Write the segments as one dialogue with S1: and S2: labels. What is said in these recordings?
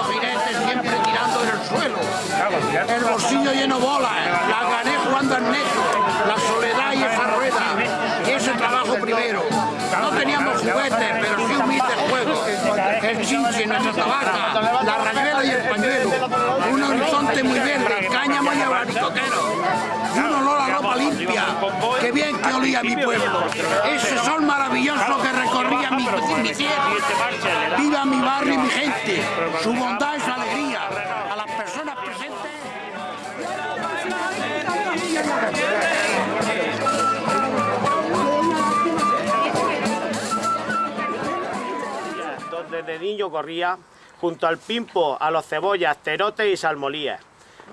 S1: los jinetes siempre tirando del suelo, el bolsillo lleno de bolas, la gané jugando al neto, la soledad y esa rueda, y ese trabajo primero. No teníamos juguetes, pero sí un humilde juego, el chinche, nuestra tabaca, la rayuela y el pañuelo, un horizonte muy verde, cáñamo y abanicoquero un olor a ropa limpia. Qué bien que olía mi pueblo. Ese sol maravilloso que Viva mi barrio y mi gente. Su bondad y su alegría. A las personas presentes.
S2: donde de niño corría, junto al pimpo, a los cebollas, terotes y salmolías.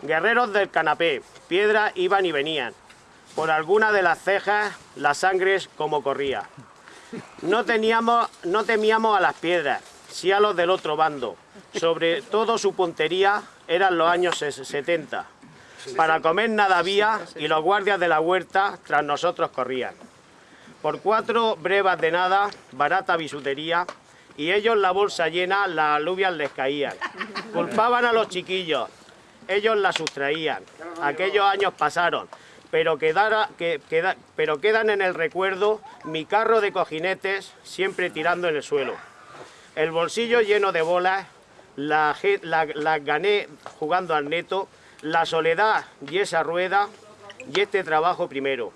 S2: Guerreros del canapé, piedras iban y venían. Por alguna de las cejas, la sangre como corría. No, teníamos, no temíamos a las piedras, sí a los del otro bando. Sobre todo su puntería eran los años 70. Para comer nada había y los guardias de la huerta tras nosotros corrían. Por cuatro brevas de nada, barata bisutería, y ellos la bolsa llena, las alubias les caían. Culpaban a los chiquillos, ellos la sustraían. Aquellos años pasaron, pero, quedara, que, queda, pero quedan en el recuerdo mi carro de cojinetes siempre tirando en el suelo. El bolsillo lleno de bolas, las la, gané jugando al neto, la soledad y esa rueda y este trabajo primero.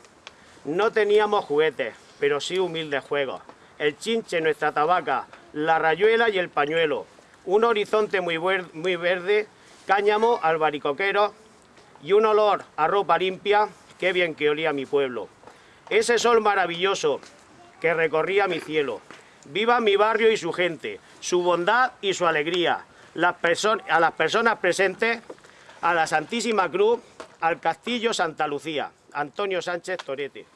S2: No teníamos juguetes, pero sí humildes juegos. El chinche, nuestra tabaca, la rayuela y el pañuelo. Un horizonte muy, muy verde, cáñamo, albaricoquero y un olor a ropa limpia, qué bien que olía mi pueblo. Ese sol maravilloso que recorría mi cielo. Viva mi barrio y su gente, su bondad y su alegría. A las personas presentes, a la Santísima Cruz, al Castillo Santa Lucía. Antonio Sánchez Torete.